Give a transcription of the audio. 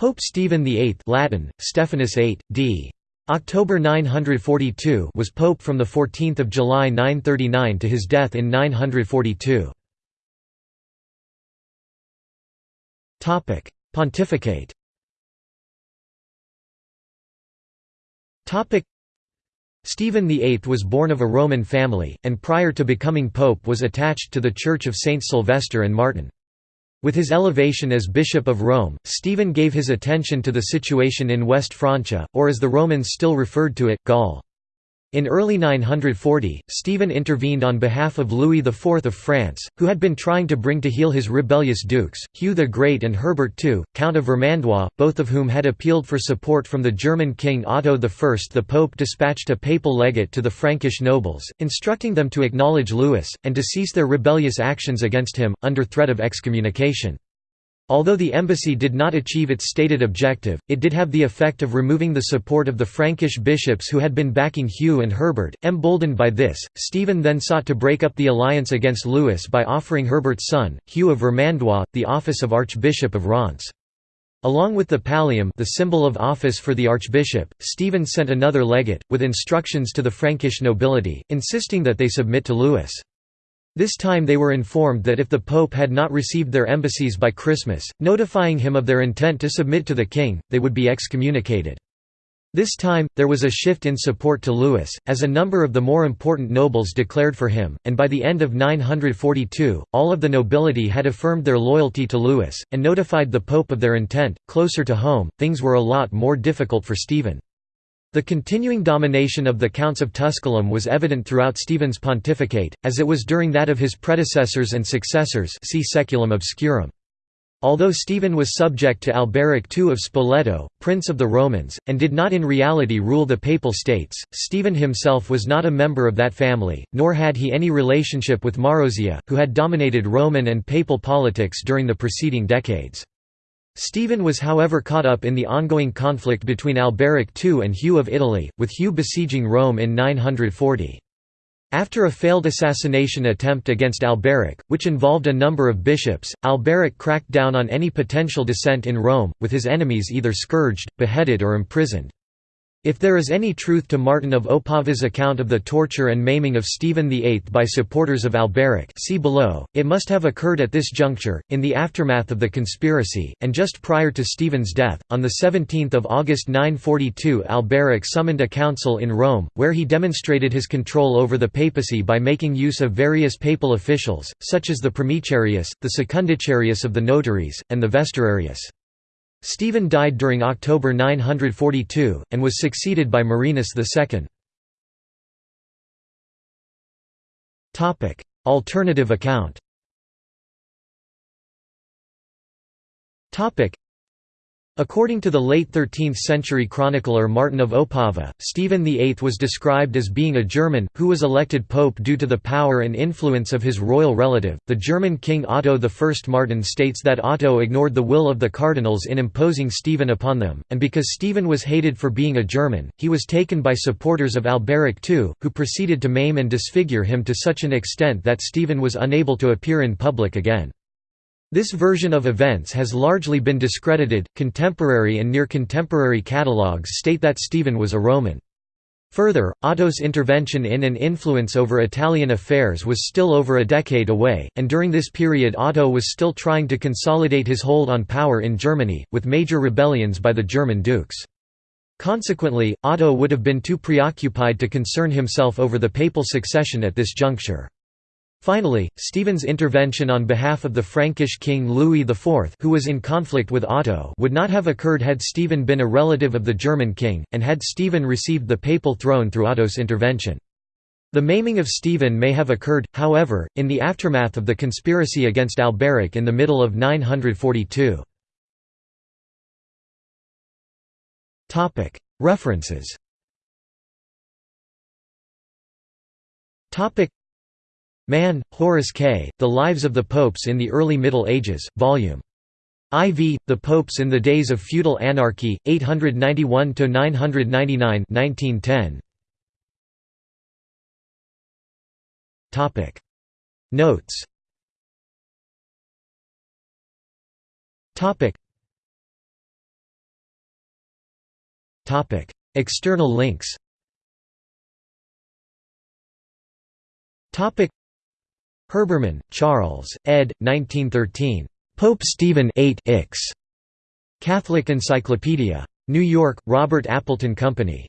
Pope Stephen VIII Latin, Stephanus VIII, d. October 942 was pope from 14 July 939 to his death in 942. Pontificate Stephen VIII was born of a Roman family, and prior to becoming pope was attached to the Church of Saints Sylvester and Martin. With his elevation as Bishop of Rome, Stephen gave his attention to the situation in West Francia, or as the Romans still referred to it, Gaul. In early 940, Stephen intervened on behalf of Louis IV of France, who had been trying to bring to heel his rebellious dukes, Hugh the Great and Herbert II, Count of Vermandois, both of whom had appealed for support from the German king Otto I. The Pope dispatched a papal legate to the Frankish nobles, instructing them to acknowledge Louis, and to cease their rebellious actions against him, under threat of excommunication. Although the embassy did not achieve its stated objective, it did have the effect of removing the support of the Frankish bishops who had been backing Hugh and Herbert. Emboldened by this, Stephen then sought to break up the alliance against Louis by offering Herbert's son, Hugh of Vermandois, the office of Archbishop of Reims. Along with the pallium the symbol of office for the archbishop, Stephen sent another legate, with instructions to the Frankish nobility, insisting that they submit to Louis. This time they were informed that if the Pope had not received their embassies by Christmas, notifying him of their intent to submit to the king, they would be excommunicated. This time, there was a shift in support to Louis, as a number of the more important nobles declared for him, and by the end of 942, all of the nobility had affirmed their loyalty to Louis, and notified the Pope of their intent. Closer to home, things were a lot more difficult for Stephen. The continuing domination of the Counts of Tusculum was evident throughout Stephen's pontificate, as it was during that of his predecessors and successors see Saeculum Obscurum. Although Stephen was subject to Alberic II of Spoleto, Prince of the Romans, and did not in reality rule the Papal States, Stephen himself was not a member of that family, nor had he any relationship with Marozia, who had dominated Roman and Papal politics during the preceding decades. Stephen was however caught up in the ongoing conflict between Alberic II and Hugh of Italy, with Hugh besieging Rome in 940. After a failed assassination attempt against Alberic, which involved a number of bishops, Alberic cracked down on any potential dissent in Rome, with his enemies either scourged, beheaded or imprisoned. If there is any truth to Martin of Opava's account of the torture and maiming of Stephen VIII by supporters of Alberic see below, it must have occurred at this juncture, in the aftermath of the conspiracy, and just prior to Stephen's death. On 17 August 942 Alberic summoned a council in Rome, where he demonstrated his control over the papacy by making use of various papal officials, such as the Primicerius, the Secundicerius of the notaries, and the Vesturarius. Stephen died during October 942, and was succeeded by Marinus II. Alternative account According to the late 13th-century chronicler Martin of Opava, Stephen VIII was described as being a German, who was elected pope due to the power and influence of his royal relative. The German king Otto I. Martin states that Otto ignored the will of the cardinals in imposing Stephen upon them, and because Stephen was hated for being a German, he was taken by supporters of Alberic II, who proceeded to maim and disfigure him to such an extent that Stephen was unable to appear in public again. This version of events has largely been discredited. Contemporary and near contemporary catalogues state that Stephen was a Roman. Further, Otto's intervention in and influence over Italian affairs was still over a decade away, and during this period Otto was still trying to consolidate his hold on power in Germany, with major rebellions by the German dukes. Consequently, Otto would have been too preoccupied to concern himself over the papal succession at this juncture. Finally, Stephen's intervention on behalf of the Frankish king Louis IV who was in conflict with Otto would not have occurred had Stephen been a relative of the German king, and had Stephen received the papal throne through Otto's intervention. The maiming of Stephen may have occurred, however, in the aftermath of the conspiracy against Alberic in the middle of 942. References Mann, Horace K., The Lives of the Popes in the Early Middle Ages, Vol. IV, The Popes in the Days of Feudal Anarchy, 891–999 1910. Notes External links Herbermann, Charles, ed. 1913. Pope Stephen VIII. Catholic Encyclopedia. New York, Robert Appleton Company.